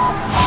Oh!